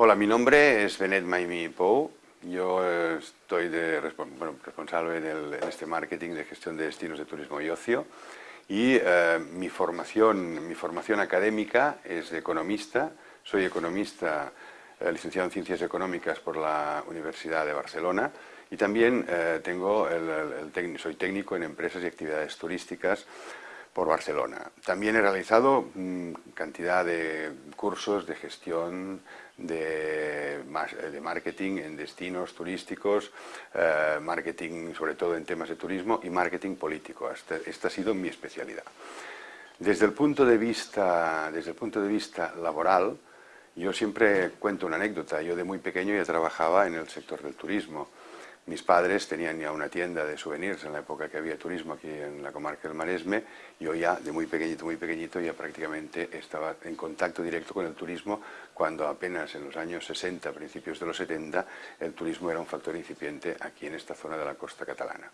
Hola, mi nombre es Benet Maimi Pou. Yo estoy de, responsable del, en este marketing de gestión de destinos de turismo y ocio y eh, mi, formación, mi formación académica es de economista. Soy economista eh, licenciado en Ciencias Económicas por la Universidad de Barcelona y también eh, tengo soy técnico en empresas y actividades turísticas por Barcelona. También he realizado mm, cantidad de cursos de gestión, de, de, marketing en destinos turísticos, eh, marketing sobre todo en temas de turismo y marketing político. Esta, ha sido mi especialidad. Desde el punto de vista, desde el punto de vista laboral, yo siempre cuento una anécdota. Yo de muy pequeño ya trabajaba en el sector del turismo. Mis padres tenían ya una tienda de souvenirs en la época que había turismo aquí en la comarca del Maresme. Yo ya, de muy pequeñito, muy pequeñito, ya prácticamente estaba en contacto directo con el turismo cuando apenas en los años 60, principios de los 70, el turismo era un factor incipiente aquí en esta zona de la costa catalana.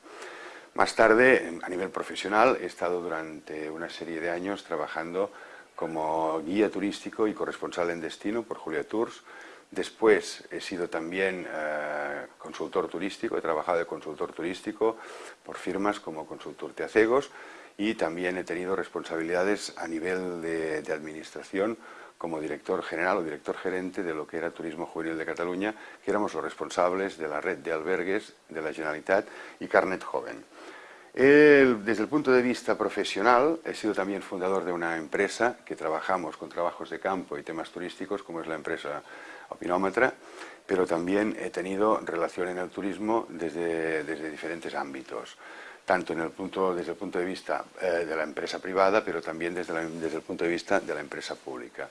Más tarde, a nivel profesional, he estado durante una serie de años trabajando como guía turístico y corresponsal en destino por Julia Tours, Después he sido también eh, consultor turístico, he trabajado de consultor turístico por firmas como Consultor Teacegos y también he tenido responsabilidades a nivel de, administración como director general o director gerente de lo que era Turismo Juvenil de Cataluña, que éramos los responsables de la red de albergues de la Generalitat y Carnet Joven. Desde el punto de vista profesional, he sido también fundador de una empresa que trabajamos con trabajos de campo y temas turísticos, como es la empresa opinómetra, pero también he tenido relación en el turismo desde, desde diferentes ámbitos, tanto en el punto, desde el punto de vista eh, de la empresa privada, pero también desde, desde el punto de vista de la empresa pública.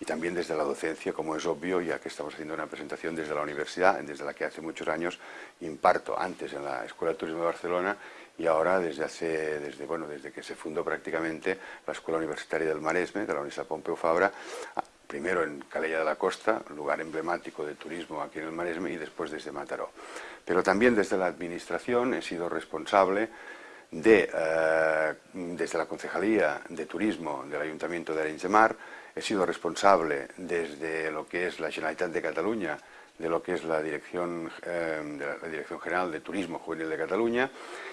Y también desde la docencia, como es obvio, ya que estamos haciendo una presentación desde la universidad, desde la que hace muchos años imparto, antes en la Escuela de Turismo de Barcelona y ahora desde, hace, desde, bueno, desde que se fundó prácticamente la Escuela Universitaria del Maresme, de la Universidad Pompeu Fabra, primero en Calella de la Costa, lugar emblemático de turismo aquí en el Maresme, y después desde Mataró. Pero también desde la Administración he sido responsable de, eh, desde la Concejalía de Turismo del Ayuntamiento de Arenys he sido responsable desde lo que es la Generalitat de Cataluña, de lo que es la Dirección, eh, la Dirección General de Turismo Juvenil de Cataluña,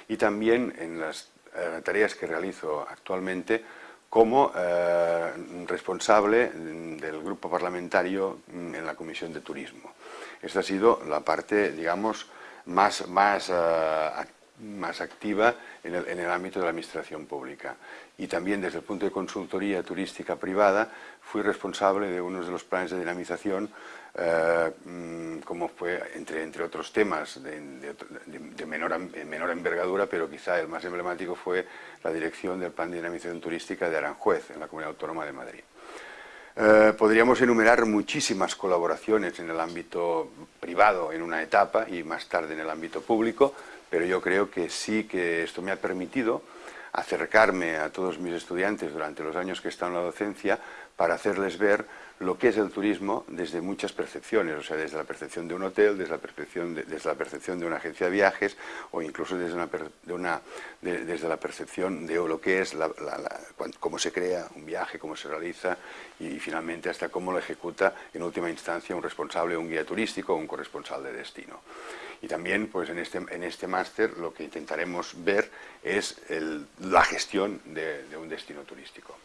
y también en las eh, tareas que realizo actualmente como eh, responsable del grupo parlamentario mm, en la Comisión de Turismo. Esta ha sido la parte, digamos, más, más, más activa en el, en el, ámbito de la administración pública. Y también desde el punto de consultoría turística privada fui responsable de uno de los planes de dinamización como fue, entre, otros temas de, menor, envergadura, pero quizá el más emblemático fue la dirección del Plan de Dinamización Turística de Aranjuez, en la Comunidad Autónoma de Madrid. Eh, podríamos enumerar muchísimas colaboraciones en el ámbito privado en una etapa y más tarde en el ámbito público, pero yo creo que sí que esto me ha permitido acercarme a todos mis estudiantes durante los años que he estado en la docencia para hacerles ver lo que es el turismo desde muchas percepciones, o sea, desde la percepción de un hotel, desde la percepción de, desde la percepción de una agencia de viajes o incluso desde, una, de una, desde la percepción de lo que es, cómo se crea un viaje, cómo se realiza y, finalmente hasta cómo lo ejecuta en última instancia un responsable, un guía turístico o un corresponsal de destino. Y también pues en este, en este máster lo que intentaremos ver es la gestión de un destino turístico.